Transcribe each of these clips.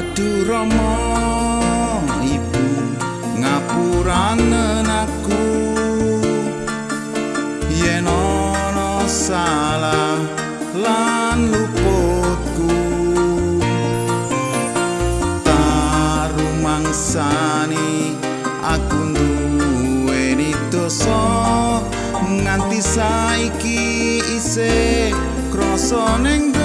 Aduh Romo Ibu ngapuranen aku. Yen ono salah lan luputku tarumangsani aku duwe dosa. Nganti saiki isih krasa ning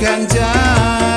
bagaikan jauh